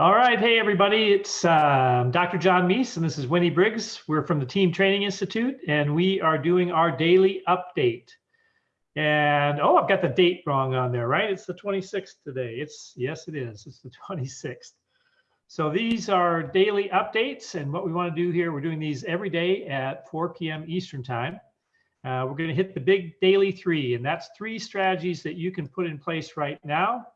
All right. Hey, everybody. It's um, Dr. John Meis, and this is Wendy Briggs. We're from the Team Training Institute, and we are doing our daily update. And oh, I've got the date wrong on there, right? It's the 26th today. It's yes, it is. It's the 26th. So these are daily updates, and what we want to do here, we're doing these every day at 4 p.m. Eastern Time. Uh, we're going to hit the big daily three, and that's three strategies that you can put in place right now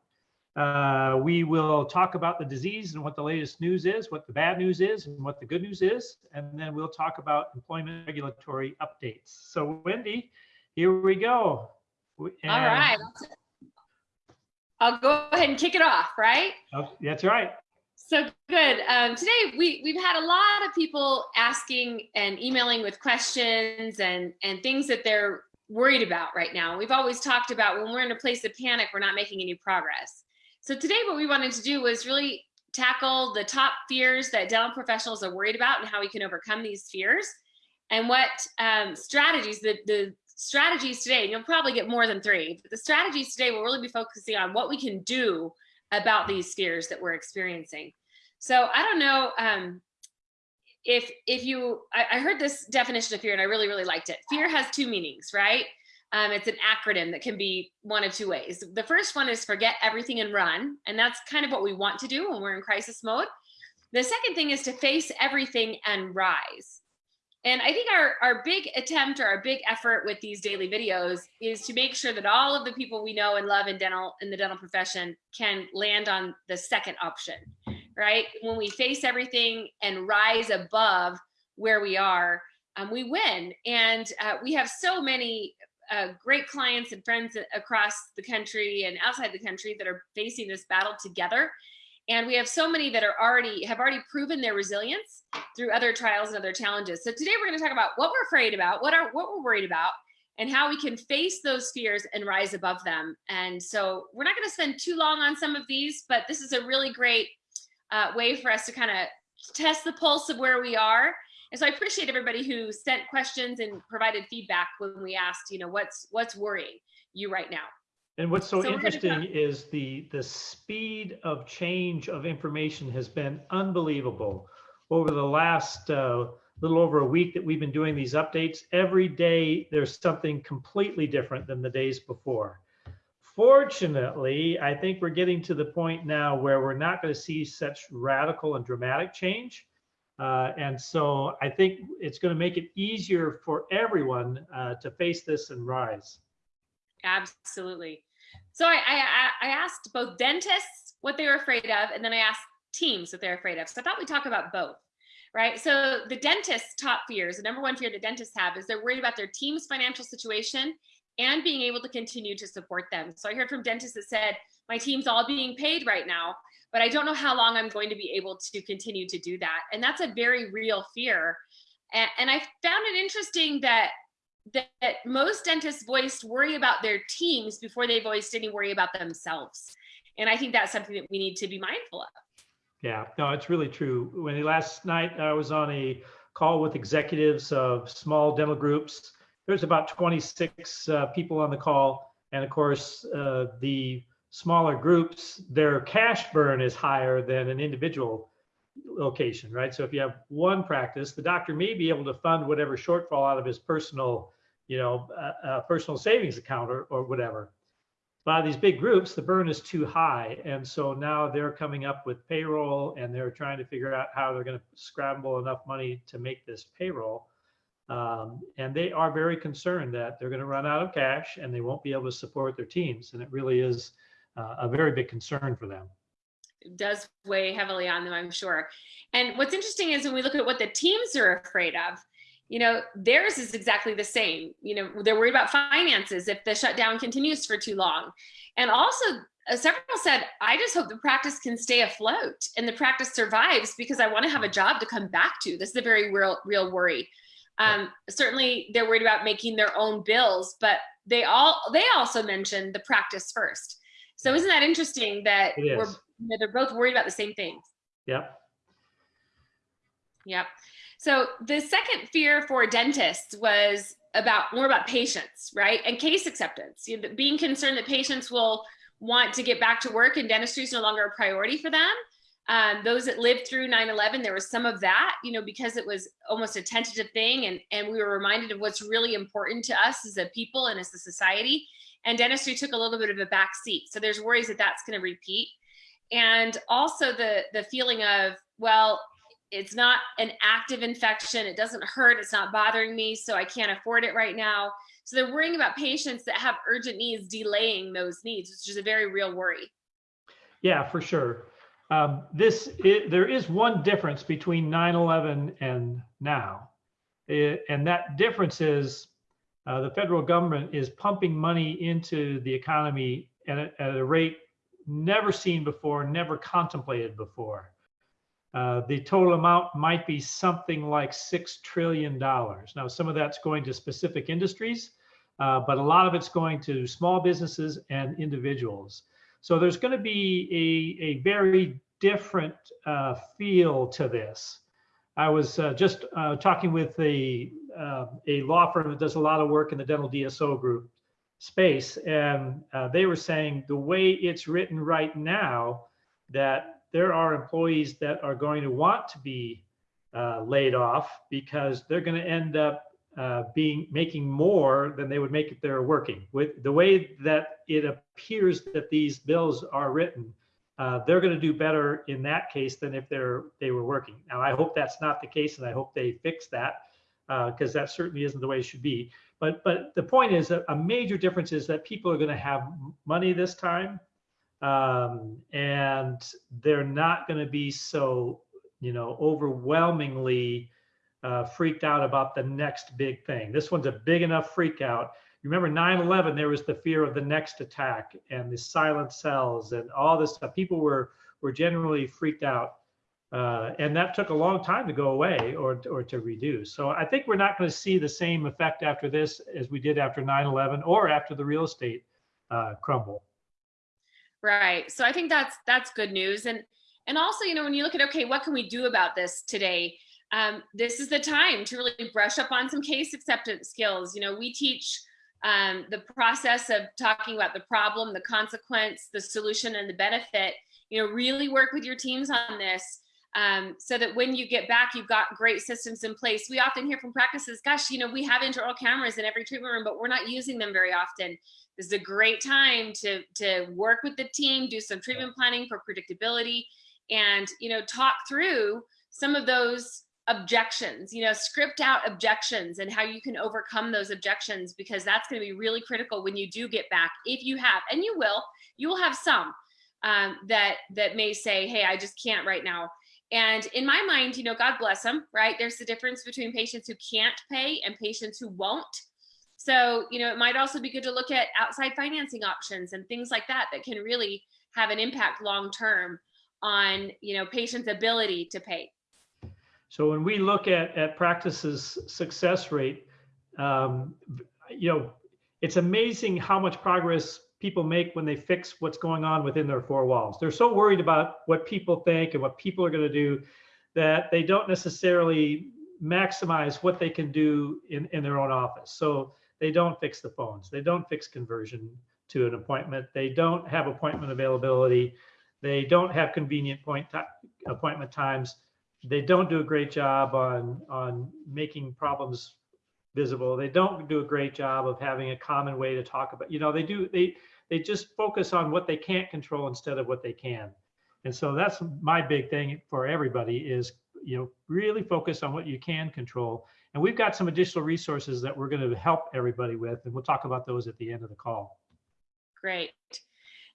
uh, we will talk about the disease and what the latest news is, what the bad news is, and what the good news is. And then we'll talk about employment regulatory updates. So Wendy, here we go. And All right. I'll go ahead and kick it off, right? Oh, that's right. So good. Um, today we, we've had a lot of people asking and emailing with questions and, and things that they're worried about right now. We've always talked about when we're in a place of panic, we're not making any progress. So today what we wanted to do was really tackle the top fears that dental professionals are worried about and how we can overcome these fears and what um, strategies, the, the strategies today, and you'll probably get more than three, but the strategies today will really be focusing on what we can do about these fears that we're experiencing. So I don't know um, if if you, I, I heard this definition of fear and I really, really liked it. Fear has two meanings, right? Um, it's an acronym that can be one of two ways. The first one is forget everything and run. And that's kind of what we want to do when we're in crisis mode. The second thing is to face everything and rise. And I think our, our big attempt or our big effort with these daily videos is to make sure that all of the people we know and love in dental in the dental profession can land on the second option, right? When we face everything and rise above where we are, um, we win. And uh, we have so many uh, great clients and friends across the country and outside the country that are facing this battle together. And we have so many that are already have already proven their resilience through other trials and other challenges. So today we're going to talk about what we're afraid about, what are what we're worried about, and how we can face those fears and rise above them. And so we're not going to spend too long on some of these, but this is a really great uh, way for us to kind of test the pulse of where we are and so I appreciate everybody who sent questions and provided feedback when we asked, you know, what's what's worrying you right now. And what's so, so interesting is the the speed of change of information has been unbelievable over the last uh, little over a week that we've been doing these updates. Every day there's something completely different than the days before. Fortunately, I think we're getting to the point now where we're not going to see such radical and dramatic change. Uh, and so I think it's going to make it easier for everyone uh, to face this and rise. Absolutely. So I, I, I, asked both dentists what they were afraid of, and then I asked teams what they're afraid of. So I thought we'd talk about both, right? So the dentist's top fears, the number one fear the dentists have is they're worried about their team's financial situation and being able to continue to support them. So I heard from dentists that said, my team's all being paid right now, but I don't know how long I'm going to be able to continue to do that. And that's a very real fear. And, and I found it interesting that, that, that most dentists voiced worry about their teams before they voiced any worry about themselves. And I think that's something that we need to be mindful of. Yeah, no, it's really true. When last night I was on a call with executives of small dental groups, there's about 26 uh, people on the call. And of course, uh, the smaller groups, their cash burn is higher than an individual location, right? So if you have one practice, the doctor may be able to fund whatever shortfall out of his personal, you know, uh, uh, personal savings account or, or whatever. By these big groups, the burn is too high. And so now they're coming up with payroll and they're trying to figure out how they're going to scramble enough money to make this payroll. Um, and they are very concerned that they're going to run out of cash and they won't be able to support their teams. And it really is uh, a very big concern for them. It does weigh heavily on them, I'm sure. And what's interesting is when we look at what the teams are afraid of, you know, theirs is exactly the same. You know, they're worried about finances if the shutdown continues for too long. And also, uh, several said, I just hope the practice can stay afloat and the practice survives because I want to have a job to come back to. This is a very real, real worry. Um, certainly, they're worried about making their own bills, but they all they also mentioned the practice first. So isn't that interesting that we're they're both worried about the same things? Yep. Yep. So the second fear for dentists was about more about patients, right? And case acceptance, you know, being concerned that patients will want to get back to work and dentistry is no longer a priority for them. Um, those that lived through 9-11 there was some of that you know because it was almost a tentative thing and and we were reminded of what's really important to us as a people and as a society. And dentistry took a little bit of a back seat so there's worries that that's going to repeat. And also the the feeling of well it's not an active infection it doesn't hurt it's not bothering me so i can't afford it right now. So they're worrying about patients that have urgent needs delaying those needs which is a very real worry. Yeah for sure um, this it, there is one difference between 9/11 and now, it, and that difference is uh, the federal government is pumping money into the economy at a, at a rate never seen before, never contemplated before. Uh, the total amount might be something like six trillion dollars. Now, some of that's going to specific industries, uh, but a lot of it's going to small businesses and individuals. So there's going to be a, a very different uh, feel to this. I was uh, just uh, talking with a, uh, a law firm that does a lot of work in the dental DSO group space, and uh, they were saying the way it's written right now, that there are employees that are going to want to be uh, laid off because they're going to end up uh, being making more than they would make if they're working. With the way that it appears that these bills are written, uh, they're going to do better in that case than if they're they were working. Now, I hope that's not the case, and I hope they fix that because uh, that certainly isn't the way it should be. But but the point is that a major difference is that people are going to have money this time, um, and they're not going to be so you know overwhelmingly uh, freaked out about the next big thing. This one's a big enough freak out. You remember 9/11? There was the fear of the next attack and the silent cells and all this stuff. People were were generally freaked out, uh, and that took a long time to go away or or to reduce. So I think we're not going to see the same effect after this as we did after 9/11 or after the real estate uh, crumble. Right. So I think that's that's good news. And and also, you know, when you look at okay, what can we do about this today? Um, this is the time to really brush up on some case acceptance skills. You know, we teach um, the process of talking about the problem, the consequence, the solution, and the benefit. You know, really work with your teams on this um, so that when you get back, you've got great systems in place. We often hear from practices, gosh, you know, we have intraoral cameras in every treatment room, but we're not using them very often. This is a great time to, to work with the team, do some treatment planning for predictability, and, you know, talk through some of those objections, you know, script out objections and how you can overcome those objections because that's going to be really critical when you do get back. If you have, and you will, you will have some um, that that may say, "Hey, I just can't right now." And in my mind, you know, God bless them, right? There's the difference between patients who can't pay and patients who won't. So, you know, it might also be good to look at outside financing options and things like that that can really have an impact long term on, you know, patients' ability to pay. So when we look at, at practices success rate, um, you know, it's amazing how much progress people make when they fix what's going on within their four walls. They're so worried about what people think and what people are going to do that they don't necessarily maximize what they can do in, in their own office. So they don't fix the phones. They don't fix conversion to an appointment. They don't have appointment availability. They don't have convenient point appointment times they don't do a great job on on making problems visible. They don't do a great job of having a common way to talk about. You know, they do they they just focus on what they can't control instead of what they can. And so that's my big thing for everybody is you know really focus on what you can control. And we've got some additional resources that we're going to help everybody with, and we'll talk about those at the end of the call. Great.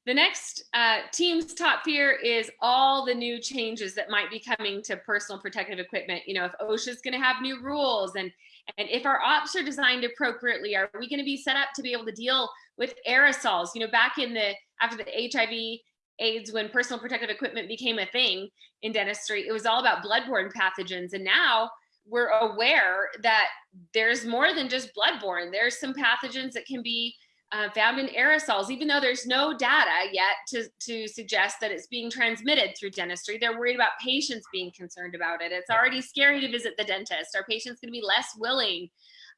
The next uh, team's top fear is all the new changes that might be coming to personal protective equipment. You know, if OSHA is going to have new rules and and if our ops are designed appropriately, are we going to be set up to be able to deal with aerosols? You know, back in the after the HIV AIDS, when personal protective equipment became a thing in dentistry, it was all about bloodborne pathogens, and now we're aware that there's more than just bloodborne. There's some pathogens that can be uh, found in aerosols, even though there's no data yet to, to suggest that it's being transmitted through dentistry. They're worried about patients being concerned about it. It's already scary to visit the dentist. Are patients going to be less willing?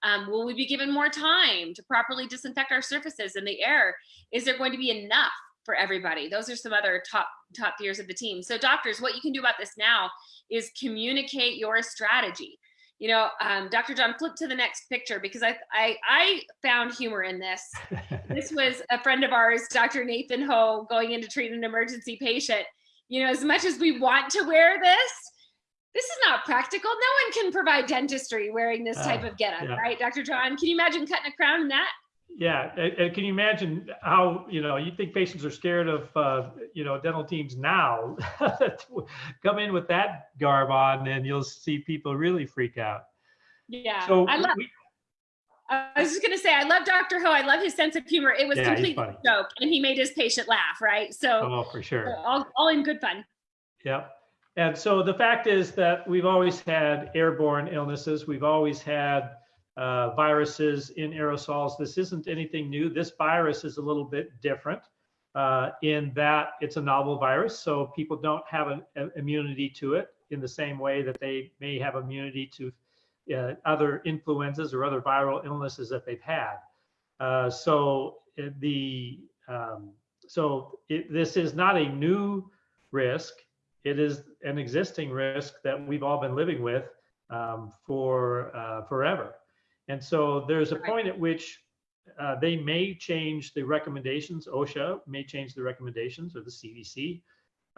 Um, will we be given more time to properly disinfect our surfaces and the air? Is there going to be enough for everybody. Those are some other top top fears of the team. So doctors, what you can do about this now is communicate your strategy. You know, um, Dr. John, flip to the next picture because I, I, I found humor in this. this was a friend of ours, Dr. Nathan Ho, going in to treat an emergency patient. You know, as much as we want to wear this, this is not practical. No one can provide dentistry wearing this type Uh, of getup, yeah. right, Dr. John? Can you imagine cutting a crown in that? Yeah, and, can you imagine how, you know, you think patients are scared of, uh, you know, dental teams now? Come in with that garb on and you'll see people really freak out. Yeah, So I love. we- I was just gonna say, I love Dr. Ho. I love his sense of humor. It was Yeah, completely a joke, and he made his patient laugh, right? So Oh, for sure. all, all in good fun. Yep. And so the fact is that we've always had airborne illnesses. We've always had uh, viruses in aerosols. This isn't anything new. This virus is a little bit different uh, in that it's a novel virus. So people don't have an, an immunity to it in the same way that they may have immunity to uh, other influenzas or other viral illnesses that they've had. Uh, so the um, so it, this is not a new risk it is an existing risk that we've all been living with um, for uh, forever. And so there's a point at which uh, they may change the recommendations. OSHA may change the recommendations or the CDC.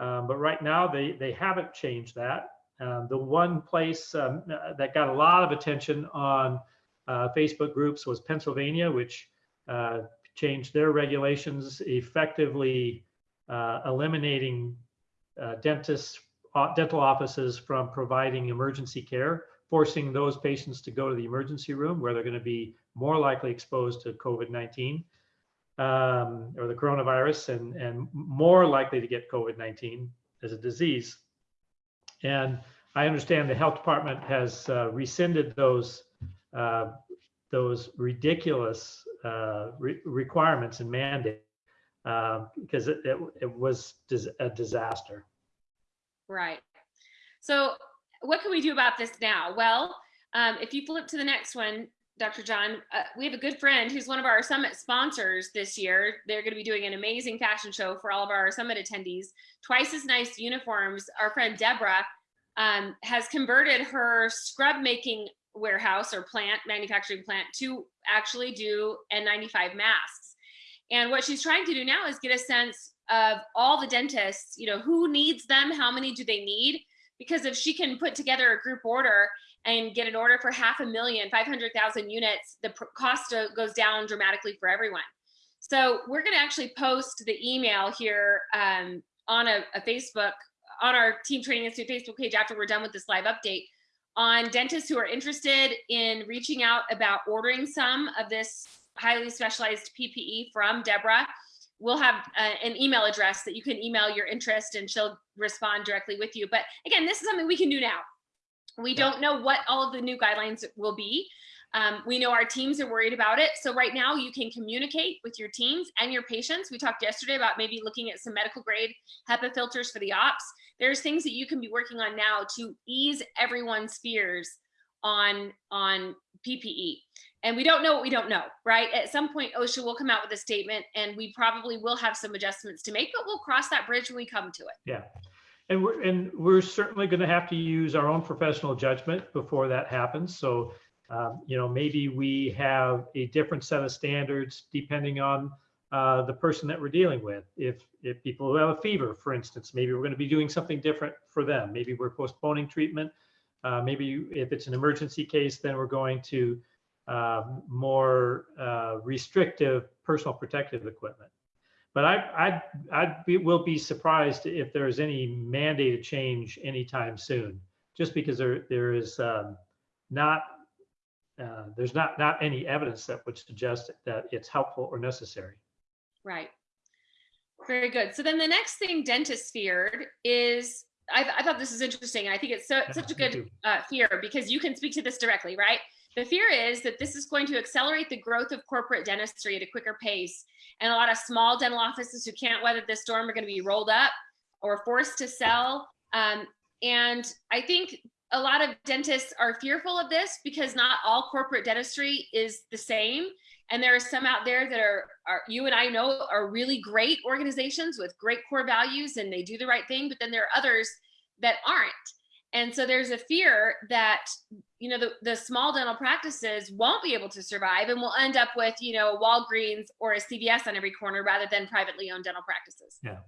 Um, but right now they, they haven't changed that. Um, the one place um, uh, that got a lot of attention on uh, Facebook groups was Pennsylvania, which uh, changed their regulations effectively uh, eliminating uh, dentists, uh, dental offices from providing emergency care, forcing those patients to go to the emergency room where they're going to be more likely exposed to COVID-19 um, or the coronavirus and, and more likely to get COVID-19 as a disease. And I understand the health department has uh, rescinded those uh, those ridiculous uh, re- requirements and mandates uh, because it, it, it was a disaster. Right. So what can we do about this now? Well, um, if you flip to the next one, Dr. John, uh, we have a good friend who's one of our summit sponsors this year. They're going to be doing an amazing fashion show for all of our summit attendees. Twice as nice uniforms. Our friend Deborah um, has converted her scrub making warehouse or plant, manufacturing plant, to actually do N95 masks. And what she's trying to do now is get a sense of all the dentists, you know, who needs them, how many do they need? Because if she can put together a group order and get an order for half a million, 500,000 units, the cost goes down dramatically for everyone. So we're going to actually post the email here um, on a, a Facebook, on our Team Training Institute Facebook page after we're done with this live update on dentists who are interested in reaching out about ordering some of this highly specialized PPE from Deborah. We'll have uh, an email address that you can email your interest and she'll respond directly with you. But again, this is something we can do now. We Yeah. don't know what all of the new guidelines will be. Um, we know our teams are worried about it. So right now you can communicate with your teams and your patients. We talked yesterday about maybe looking at some medical grade HEPA filters for the ops. There's things that you can be working on now to ease everyone's fears on, on PPE. And we don't know what we don't know, right? At some point, OSHA will come out with a statement and we probably will have some adjustments to make, but we'll cross that bridge when we come to it. Yeah. And we're, and we're certainly going to have to use our own professional judgment before that happens. So, um, you know, maybe we have a different set of standards depending on uh, the person that we're dealing with. If, if people who have a fever, for instance, maybe we're going to be doing something different for them. Maybe we're postponing treatment. Uh, maybe if it's an emergency case, then we're going to um, more uh, restrictive personal protective equipment. But I, I, I be, will be surprised if there's any mandated change anytime soon, just because there, there is um, not, uh, there's not, not any evidence that would suggest that it's helpful or necessary. Right. Very good. So then the next thing dentists feared is, I, I thought this is interesting. I think it's so, Yeah, such a good uh, fear because you can speak to this directly, right? The fear is that this is going to accelerate the growth of corporate dentistry at a quicker pace. And a lot of small dental offices who can't weather this storm are going to be rolled up or forced to sell. Um, and I think a lot of dentists are fearful of this because not all corporate dentistry is the same. And there are some out there that are, are you and I know are really great organizations with great core values and they do the right thing, but then there are others that aren't. And so there's a fear that, you know, the, the small dental practices won't be able to survive and we'll end up with, you know, Walgreens or a CVS on every corner rather than privately owned dental practices. Yeah.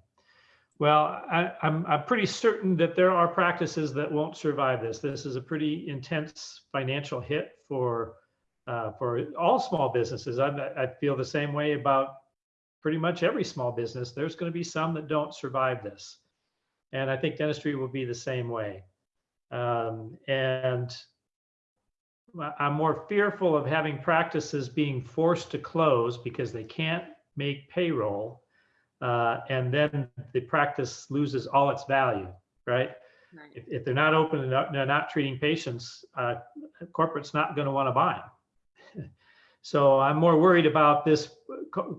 Well, I, I'm, I'm pretty certain that there are practices that won't survive this. This is a pretty intense financial hit for uh, for all small businesses. I, I feel the same way about pretty much every small business. There's going to be some that don't survive this, and I think dentistry will be the same way. Um, and I'm more fearful of having practices being forced to close because they can't make payroll uh, and then the practice loses all its value, right? Right. If, if they're not open and not- they're not treating patients, uh, corporate's not going to want to buy them. So I'm more worried about this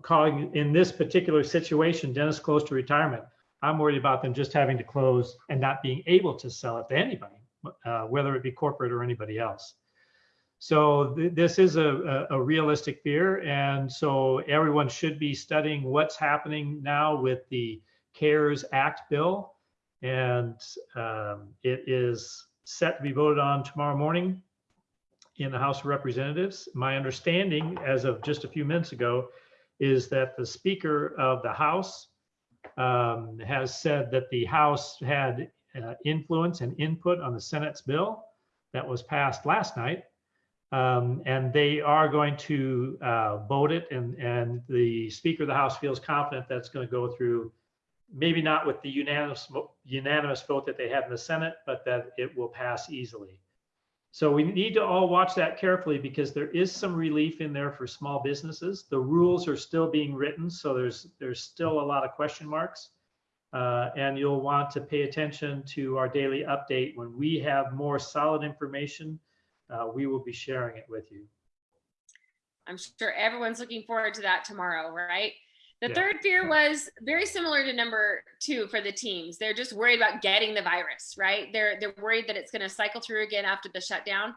calling in this particular situation, dentists close to retirement. I'm worried about them just having to close and not being able to sell it to anybody, uh, whether it be corporate or anybody else. So th- this is a, a, a realistic fear. And so everyone should be studying what's happening now with the CARES Act bill. And um, it is set to be voted on tomorrow morning in the House of Representatives. My understanding, as of just a few minutes ago, is that the Speaker of the House um, has said that the House had uh, influence and input on the Senate's bill that was passed last night. Um, and they are going to uh, vote it, and, and the Speaker of the House feels confident that's going to go through, maybe not with the unanimous, unanimous vote that they had in the Senate, but that it will pass easily. So we need to all watch that carefully because there is some relief in there for small businesses. The rules are still being written, so there's, there's still a lot of question marks. Uh, and you'll want to pay attention to our daily update when we have more solid information uh, we will be sharing it with you. I'm sure everyone's looking forward to that tomorrow, right? The Yeah. third fear was very similar to number two for the teams. They're just worried about getting the virus, right? They're they're worried that it's going to cycle through again after the shutdown,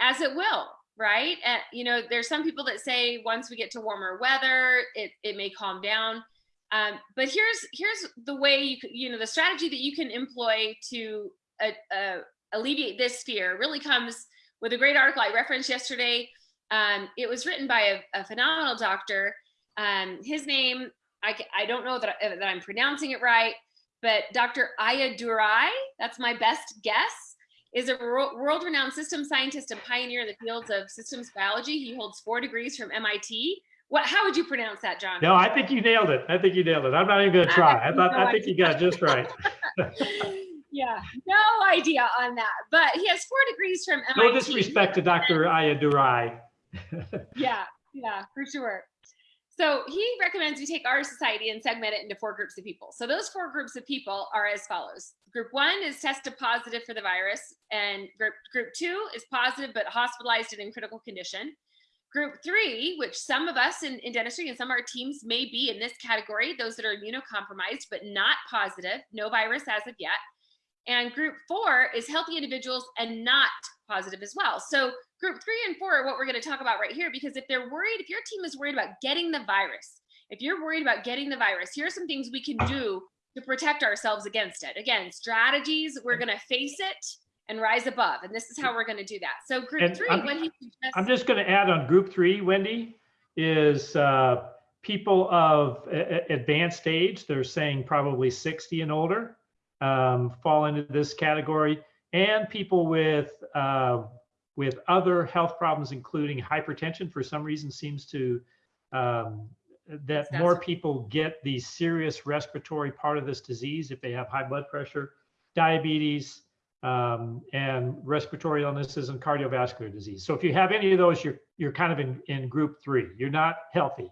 as it will, right? And you know, there's some people that say once we get to warmer weather, it it may calm down. Um, but here's here's the way you you know the strategy that you can employ to uh, uh, alleviate this fear really comes with a great article I referenced yesterday. Um, it was written by a, a phenomenal doctor. Um, his name, I, I don't know that, I- that I'm pronouncing it right, but Dr. Ayyadurai, that's my best guess, is a world-renowned systems scientist and pioneer in the fields of systems biology. He holds four degrees from MIT. What? How would you pronounce that, John? No, I think you nailed it. I think you nailed it. I'm not even going to try. I thought, I think you got it just right. yeah, no idea on that. But he has four degrees from MIT. No disrespect to Dr. Ayyadurai. yeah, yeah, for sure. So he recommends we take our society and segment it into four groups of people. So those four groups of people are as follows. Group one is tested positive for the virus, and group, group two is positive but hospitalized and in critical condition. Group three, which some of us in, in dentistry and some of our teams may be in this category, those that are immunocompromised but not positive, no virus as of yet. And group four is healthy individuals and not positive as well. So group three and four are what we're going to talk about right here because if they're worried, if your team is worried about getting the virus, if you're worried about getting the virus, here are some things we can do to protect ourselves against it. Again, strategies, we're going to face it and rise above. And this is how we're going to do that. So group And 3 I'm- suggests, I'm just going to add on group three, Wendy, is uh, people of advanced age. They're saying probably 60 and older um, fall into this category, and people with uh, with other health problems, including hypertension. For some reason, seems to um, that That's more people get the serious respiratory part of this disease if they have high blood pressure, diabetes, um, and respiratory illnesses and cardiovascular disease. So if you have any of those, you're you're kind of in, in group three. You're not healthy.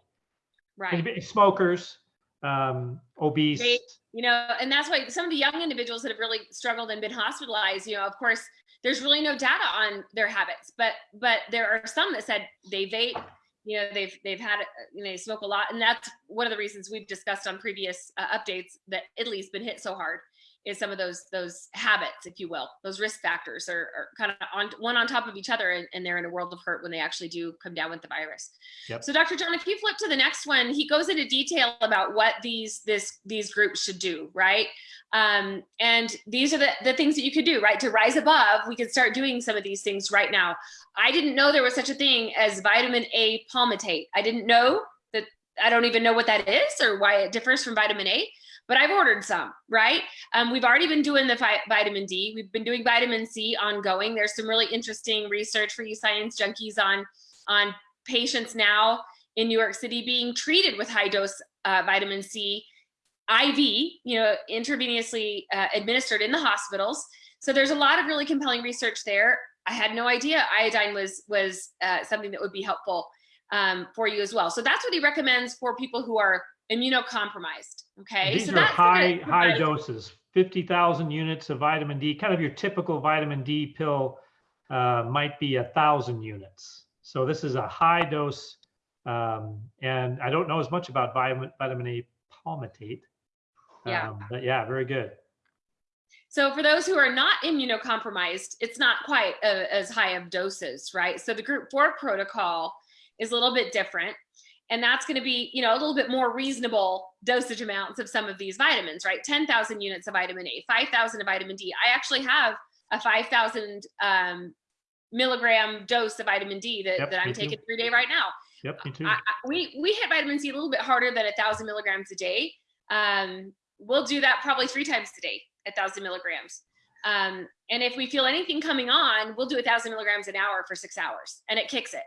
right. Smokers, um, obese. Great. you know and that's why some of the young individuals that have really struggled and been hospitalized you know of course there's really no data on their habits but but there are some that said they vape you know they've they've had you know they smoke a lot and that's one of the reasons we've discussed on previous uh, updates that italy's been hit so hard is some of those those habits, if you will, those risk factors are, are kind of on one on top of each other, and, and, they're in a world of hurt when they actually do come down with the virus. Yep. So, Dr. John, if you flip to the next one, he goes into detail about what these this these groups should do, right? Um, and these are the, the things that you could do, right? To rise above, we can start doing some of these things right now. I didn't know there was such a thing as vitamin A palmitate. I didn't know that, I don't even know what that is or why it differs from vitamin A, but I've ordered some, right? Um, we've already been doing the vitamin D. We've been doing vitamin C ongoing. There's some really interesting research for you science junkies on, on patients now in New York City being treated with high dose uh, vitamin C IV, you know, intravenously uh, administered in the hospitals. So there's a lot of really compelling research there. I had no idea iodine was was uh, something that would be helpful um, for you as well. So that's what he recommends for people who are immunocompromised. Okay, these so are high high doses, fifty thousand units of vitamin D. Kind of your typical vitamin D pill uh, might be a thousand units. So this is a high dose, um, and I don't know as much about vitamin vitamin A palmitate. Yeah. Um, but yeah, very good. So for those who are not immunocompromised, it's not quite a, as high of doses, right? So the group four protocol is a little bit different. And that's going to be, you know, a little bit more reasonable dosage amounts of some of these vitamins, right? 10,000 units of vitamin A, 5,000 of vitamin D. I actually have a 5,000 um, milligram dose of vitamin D that, Yep, that I'm taking every day right now. Yep, me too. I, I, we we hit vitamin C a little bit harder than a thousand milligrams a day. Um, we'll do that probably three times a day, a thousand milligrams. Um, and if we feel anything coming on, we'll do a thousand milligrams an hour for six hours, and it kicks it.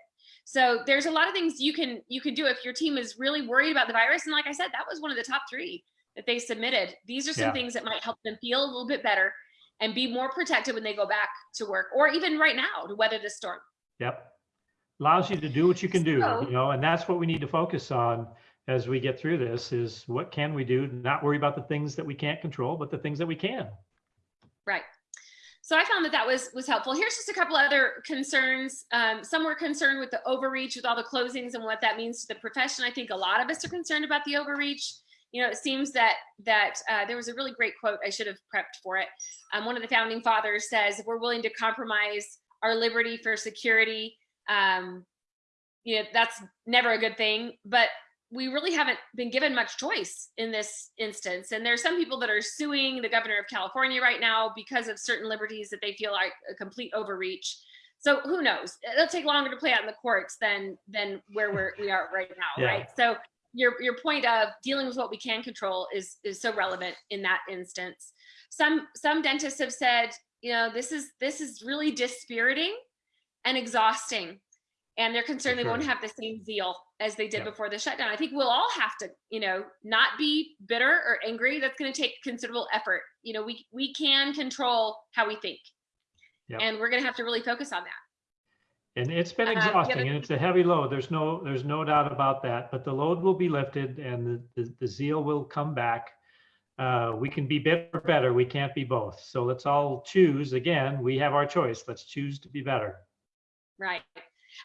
So there's a lot of things you can you can do if your team is really worried about the virus. And like I said, that was one of the top three that they submitted. These are some Yeah. things that might help them feel a little bit better and be more protected when they go back to work, or even right now to weather this storm. Yep. Allows you to do what you can do, So- you know, and that's what we need to focus on as we get through this is what can we do? Not worry about the things that we can't control, but the things that we can. So I found that that was was helpful. Here's just a couple other concerns. Um, some were concerned with the overreach with all the closings and what that means to the profession. I think a lot of us are concerned about the overreach. You know, it seems that that uh, there was a really great quote. I should have prepped for it. Um, one of the founding fathers says, "If we're willing to compromise our liberty for security, um, you know, that's never a good thing." But we really haven't been given much choice in this instance. And there's some people that are suing the governor of California right now because of certain liberties that they feel are a complete overreach. So who knows? It'll take longer to play out in the courts than than where we're we are right now, Yeah. right? So your your point of dealing with what we can control is is so relevant in that instance. Some some dentists have said, you know, this is this is really dispiriting and exhausting and they're concerned they won't have the same zeal as they did Yeah. before the shutdown. I think we'll all have to, you know, not be bitter or angry. That's going to take considerable effort. You know, we we can control how we think, Yep. and we're going to have to really focus on that. And it's been Uh, the other exhausting and it's a heavy load. There's no, there's no doubt about that, but the load will be lifted and the, the, the zeal will come back. Uh, we can be better, better. We can't be both. So let's all choose. Again, we have our choice. Let's choose to be better. Right.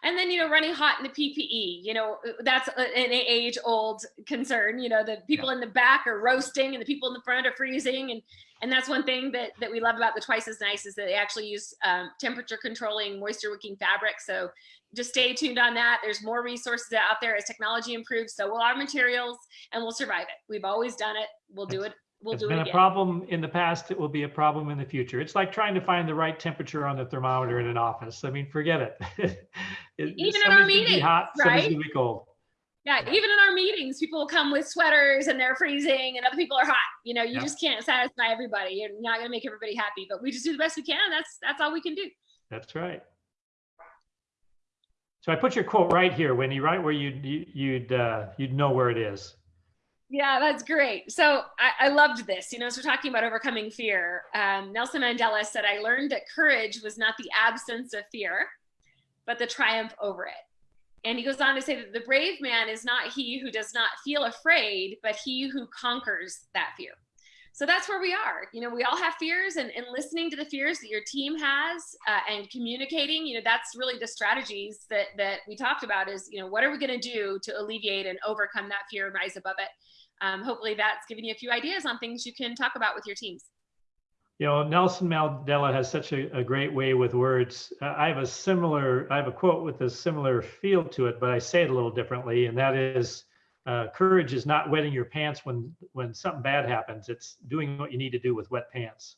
And then, you know, running hot in the PPE, you know, uh, that's an age old concern. You know, the people in the back are roasting and the people in the front are freezing. And, and that's one thing that, that we love about the Twice as Nice is that they actually use um, temperature controlling, moisture wicking fabric. So just stay tuned on that. There's more resources out there as technology improves. So will our materials and we'll survive it. We've always done it. We'll do it. We'll It's do been it a problem in the past. It will be a problem in the future. It's like trying to find the right temperature on the thermometer in an office. I mean, forget it. It- Even in our somebody's gonna be meetings, hot, right? be cold. Yeah, even in our meetings, people will come with sweaters and they're freezing, and other people are hot. You know, you Yeah. just can't satisfy everybody. You're not going to make everybody happy, but we just do the best we can. That's that's all we can do. That's right. So I put your quote right here, Wendy, right where you'd you- you'd uh, you'd know where it is. Yeah, that's great. So I, I loved this. You know, so we're talking about overcoming fear. Um, Nelson Mandela said, "I learned that courage was not the absence of fear, but the triumph over it." And he goes on to say that the brave man is not he who does not feel afraid, but he who conquers that fear. So that's where we are. You know, we all have fears, and, and listening to the fears that your team has uh, and communicating, you know, that's really the strategies that that we talked about. Is you know, what are we going to do to alleviate and overcome that fear and rise above it? Um, hopefully, that's given you a few ideas on things you can talk about with your teams. You know, Nelson Mandela has such a, a great way with words. Uh, I have a similar, I have a quote with a similar feel to it, but I say it a little differently, and that is, uh, courage is not wetting your pants when when something bad happens. It's doing what you need to do with wet pants.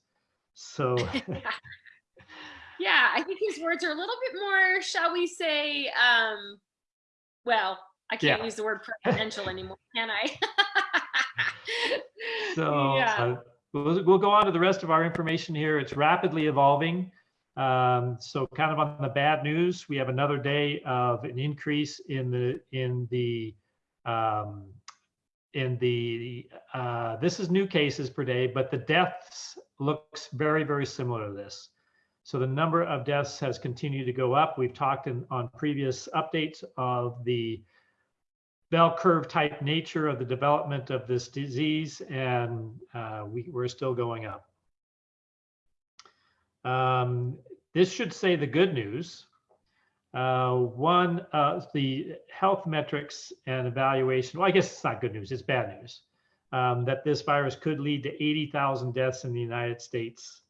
So yeah, I think his words are a little bit more, shall we say, um, well, I can't Yeah. use the word presidential anymore, can I? So Yeah. uh, we'll, we'll go on to the rest of our information here. It's rapidly evolving. Um, so kind of on the bad news, we have another day of an increase in the in the um, in the uh, this is new cases per day, but the deaths looks very very similar to this. So the number of deaths has continued to go up. We've talked in, on previous updates of the bell curve type nature of the development of this disease, and uh, we, we're still going up. Um, this should say the good news. Uh, one, uh, the health metrics and evaluation, well, I guess it's not good news, it's bad news, um, that this virus could lead to 80,000 deaths in the United States.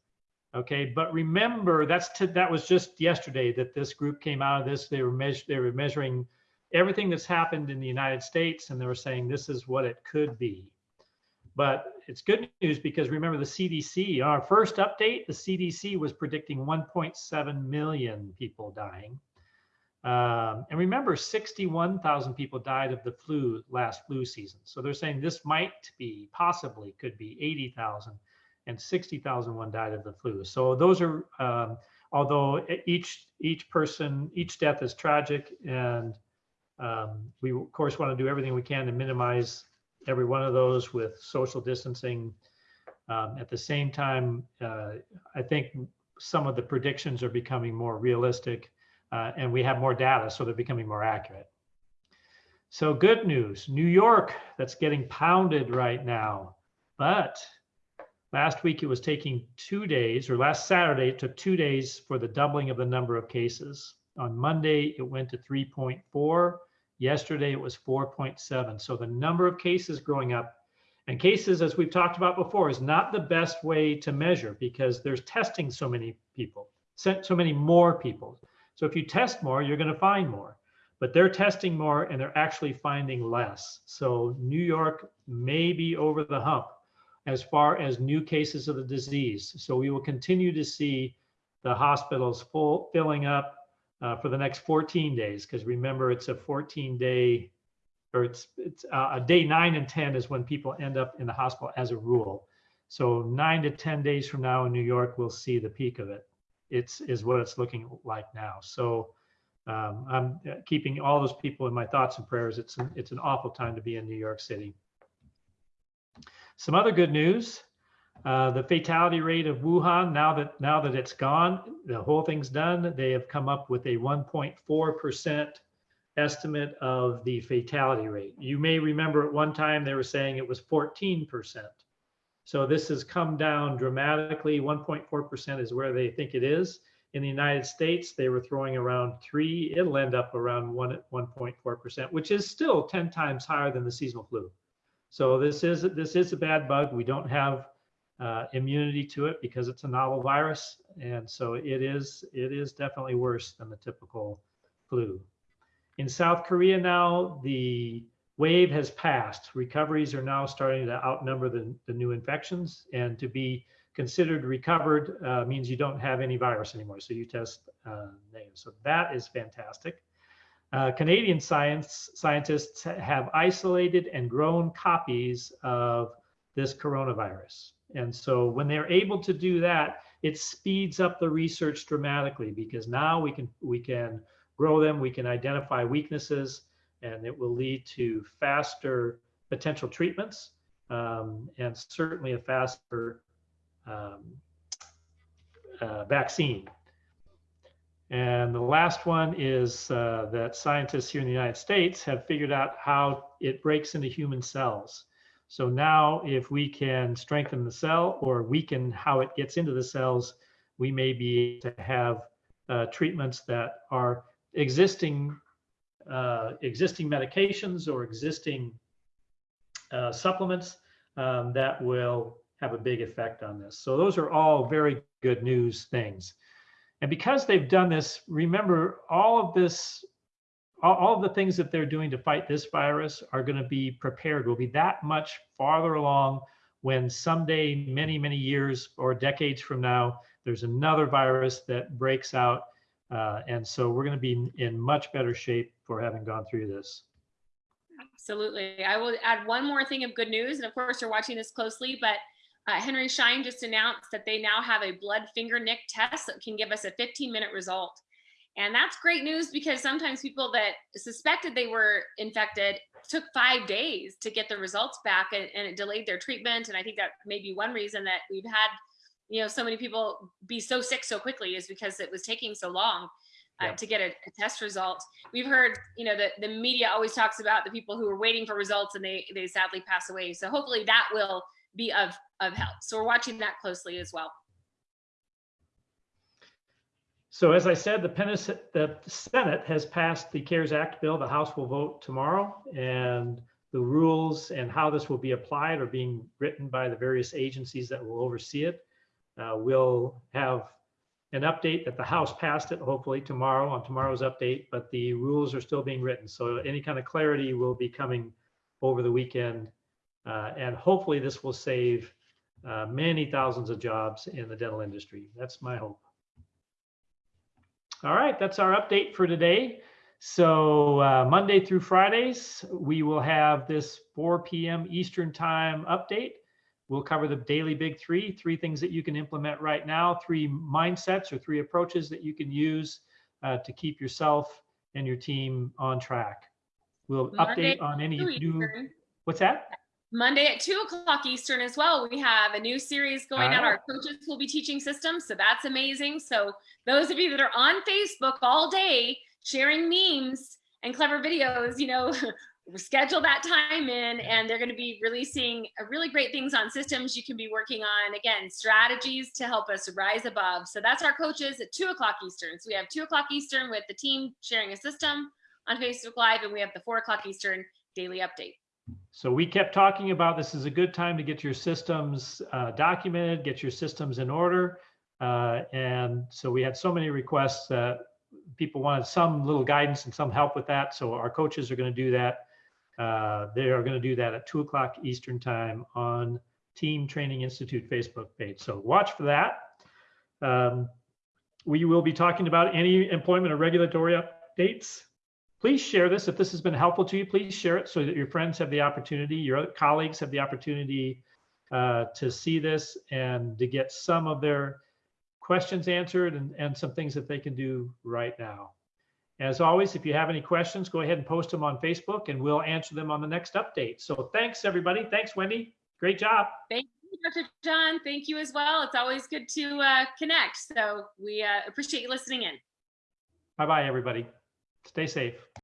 Okay, but remember, that's to, that was just yesterday that this group came out of this. They were meas- they were measuring everything that's happened in the United States, and they were saying this is what it could be. But it's good news because remember the CDC, our first update, the CDC was predicting 1.7 million people dying. Um, and remember, 61,000 people died of the flu last flu season. So they're saying this might be, possibly could be 80,000 and 60,000 one died of the flu. So those are, um, although each each person, each death is tragic, and um, we of course want to do everything we can to minimize every one of those with social distancing. Um, at the same time, uh, I think some of the predictions are becoming more realistic, uh, and we have more data, so they're becoming more accurate. So good news, New York, that's getting pounded right now, but Last week, it was taking two days, or last Saturday, it took two days for the doubling of the number of cases. On Monday, it went to 3.4. Yesterday, it was 4.7. So the number of cases growing up, and cases, as we've talked about before, is not the best way to measure because there's testing so many people, so so many more people. So if you test more, you're going to find more. But they're testing more and they're actually finding less. So New York may be over the hump as far as new cases of the disease. So we will continue to see the hospitals full filling up uh, for the next 14 days because remember it's a 14 day or it's it's uh, a day nine and 10 is when people end up in the hospital as a rule. So nine to 10 days from now in New York, we'll see the peak of it. It's is what it's looking like now. So um, I'm keeping all those people in my thoughts and prayers. It's an, it's an awful time to be in New York City. Some other good news, uh, the fatality rate of Wuhan, now that now that it's gone, the whole thing's done, they have come up with a 1.4% estimate of the fatality rate. You may remember at one time they were saying it was 14%. So this has come down dramatically. 1.4% is where they think it is. In the United States, they were throwing around three. It'll end up around one 1.4%, which is still 10 times higher than the seasonal flu. So this is this is a bad bug. We don't have uh, immunity to it because it's a novel virus, and so it is it is definitely worse than the typical flu. In South Korea now, the wave has passed. Recoveries are now starting to outnumber the, the new infections, and to be considered recovered uh, means you don't have any virus anymore. So you test uh, negative. So that is fantastic. Uh, Canadian science scientists have isolated and grown copies of this coronavirus. And so when they're able to do that, it speeds up the research dramatically because now we can we can grow them, we can identify weaknesses, and it will lead to faster potential treatments um, and certainly a faster um, uh, vaccine. And the last one is uh, that scientists here in the United States have figured out how it breaks into human cells. So now if we can strengthen the cell or weaken how it gets into the cells, we may be able to have uh, treatments that are existing uh, existing medications or existing uh, supplements um, that will have a big effect on this. So those are all very good news things. And because they've done this, remember all of this, all, all the things that they're doing to fight this virus are going to be prepared, will be that much farther along when someday, many, many years or decades from now, there's another virus that breaks out. Uh, and so we're going to be in much better shape for having gone through this. Absolutely. I will add one more thing of good news. And of course, you're watching this closely, but uh, Henry Schein just announced that they now have a blood finger nick test that can give us a 15 minute result. And that's great news because sometimes people that suspected they were infected took five days to get the results back and, and it delayed their treatment. And I think that may be one reason that we've had, you know, so many people be so sick so quickly is because it was taking so long. Uh, Yeah. to get a, a test result. We've heard, you know, the, the media always talks about the people who are waiting for results and they, they sadly pass away. So hopefully that will be of, of help. So we're watching that closely as well. So as I said, the Penis- the Senate has passed the CARES Act bill. The House will vote tomorrow. And the rules and how this will be applied are being written by the various agencies that will oversee it. Uh, We'll have an update that the House passed it hopefully tomorrow on tomorrow's update, but the rules are still being written. So any kind of clarity will be coming over the weekend. Uh, And hopefully this will save uh, many thousands of jobs in the dental industry. That's my hope. All right, that's our update for today. So uh, Monday through Fridays, we will have this 4 p.m. Eastern Time update. We'll cover the daily big three, three things that you can implement right now, three mindsets or three approaches that you can use uh, to keep yourself and your team on track. We'll Monday update on any new, Eastern. what's that? Monday at two o'clock Eastern as well. We have a new series going out. Ah. Our coaches will be teaching systems, so that's amazing. So those of you that are on Facebook all day sharing memes and clever videos, you know, schedule that time in, and they're going to be releasing uh, really great things on systems you can be working on. Again, strategies to help us rise above. So that's our coaches at two o'clock Eastern. So we have two o'clock Eastern with the team sharing a system on Facebook Live, and we have the four o'clock Eastern daily update. So we kept talking about this is a good time to get your systems uh, documented, get your systems in order. Uh, and so we had so many requests that people wanted some little guidance and some help with that. So our coaches are going to do that. Uh, they are going to do that at two o'clock Eastern time on Team Training Institute Facebook page. So watch for that. Um, we will be talking about any employment or regulatory updates please share this. If this has been helpful to you, please share it so that your friends have the opportunity, your other colleagues have the opportunity uh, to see this and to get some of their questions answered and, and some things that they can do right now. As always, if you have any questions, go ahead and post them on Facebook and we'll answer them on the next update. So thanks, everybody. Thanks, Wendy. Great job. Thank you, Dr. John. Thank you as well. It's always good to uh, connect. So we uh, appreciate you listening in. Bye-bye, everybody. Stay safe.